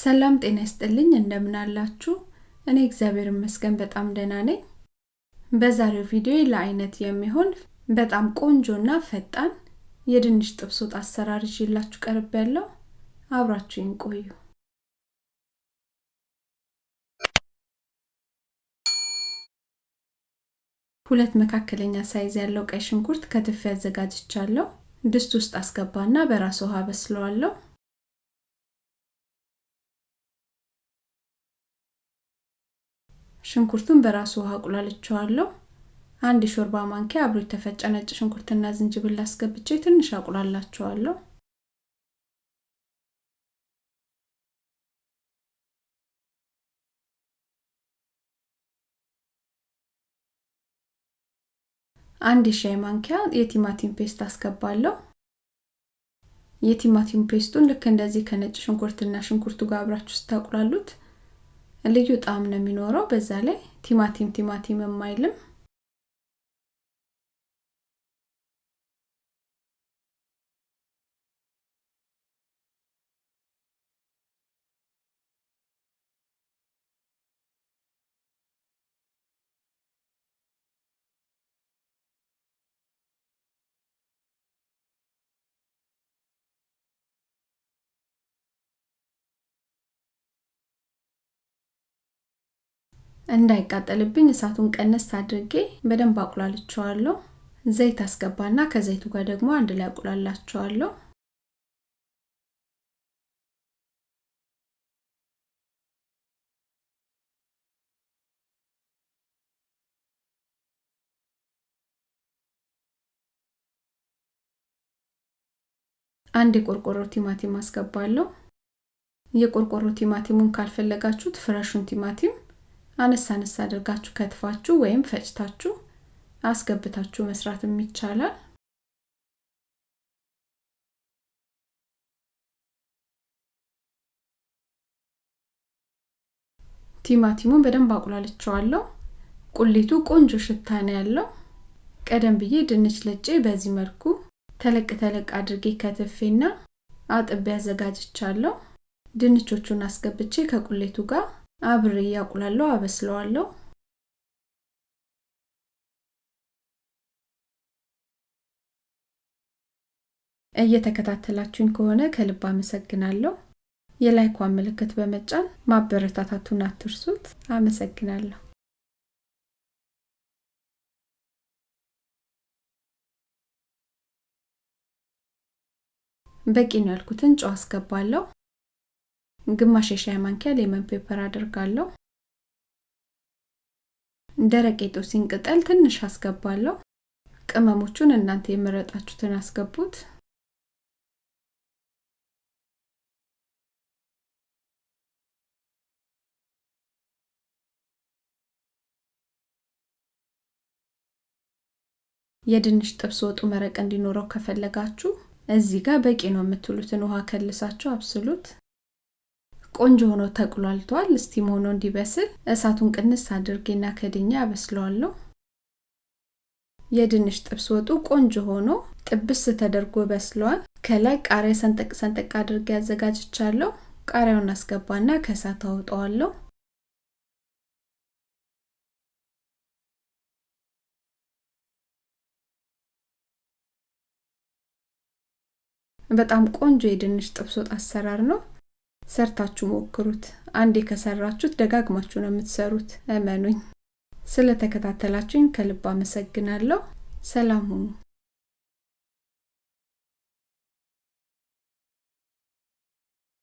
ሰላም ጤና ይስጥልኝ እንደምን አላችሁ? እኔ እግዚአብሔር ይመስገን በጣም ደህና ነኝ። በዛሬው ቪዲዮ ለአይነት የሚሆን በጣም ቆንጆና ፈጣን የድንች ጥብስ ወጥ አሰራር ይዤላችሁ ቀርብ ያለው አብራችሁኝ ቆዩ። ሁለት መካከለኛ ሳይዝ ያለው ቀይ ሽንኩርት ከትፌ አዘጋጅቻለሁ። ድስት ውስጥ አስገባና በራስ ውሃ በስለዋለሁ። ሽንኩርቱን በራሱ ውሃ አቁላልቸዋለሁ። አንድ የሾርባ ማንኪያ አብሮ የተፈጨ ነጭ ሽንኩርትና ዝንጅብል አስገብቼ ትንሽ አቁላላቸዋለሁ። አንድ የሻይ ማንኪያ የቲማቲም paste አስገባለሁ። የቲማቲም paste ቱን ልክ እንደዚህ ከነጭ ሽንኩርትና ሽንኩርቱ ጋር አብራችሁ ስታቁላሉት ልዩ ጣዕም ነው የሚኖረው። በዛ ላይ ቲማቲም ቲማቲም የማይልም እንዳይቃጠልብኝ እሳቱን ቀነስ አድርጌ በደንብ አቁላልቸዋለሁ። ዘይት አስገባና ከዘይቱ ጋር ደግሞ አንድ ላይ አቁላላቸዋለሁ። አንድ የቆርቆሮ ቲማቲም አስገባለሁ። የቆርቆሮ ቲማቲሙን ካልፈለጋችሁት ፍረሹን ቲማቲም አነስ አነስ አድርጋችሁ ከትፋችሁ ወይም ፈጭታችሁ አስገብታችሁ መስራትም ይቻላል። ቲማቲሙን በደንብ አቁላልቸዋለሁ። ቁሊቱ ቆንጆ ሽታ ነው ያለው። ቀደም ብዬ ድንች ልጬ በዚህ መልኩ ተለቅ ተለቅ አድርጌ ከትፌና አጥቤ አዘጋጅቻለሁ። ድንቾቹን አስገብቼ ከቁሌቱ ጋር አብሬ እያቁላለሁ አበስለዋለሁ። እየተከታተላችሁኝ ከሆነ ከልብ አመሰግናለሁ። የላይኳን ምልክት በመጫን ማበረታታቱን አትርሱት። አመሰግናለሁ። በቂ ነው ያልኩትን ጨው አስገባለሁ። ግማሽ የሻይ ማንኪያ lemon pepper አድርጋለሁ። ደረቅ የጦስኝ ቅጠል ትንሽ አስገባለሁ። ቅመሞቹን እናንተ የመረጣችሁትን አስገቡት። የድንች ጥብስ ወጡ መረቅ እንዲኖረው ከፈለጋችሁ እዚህ ጋር በቂ ነው የምትሉትን ውሃ ከልሳችሁ አብስሉት። ቆንጆ ሆኖ ተቁላልቷል። እስቲም ሆኖ እንዲበስል እሳቱን ቅንስ አድርጌና ከድኛ አበስለዋለሁ። የድንች ጥብስ ወጡ ቆንጆ ሆኖ ጥብስ ተደርጎ በስለዋል። ከላይ ቃሪያ ሰንጠቅ ሰንጠቅ አድርጌ አዘጋጅቻለሁ። ቃሪያውን አስገባና ከእሳት አውጠዋለሁ። በጣም ቆንጆ የድንች ጥብስ ወጥ አሰራር ነው። ሰርታችሁ ሞክሩት። አንዴ ከሰራችሁት ደጋግማችሁ ነው የምትሰሩት፣ እመኑኝ። ስለተከታተላችሁኝ ከልብ አመሰግናለሁ። ሰላም ሁኑ።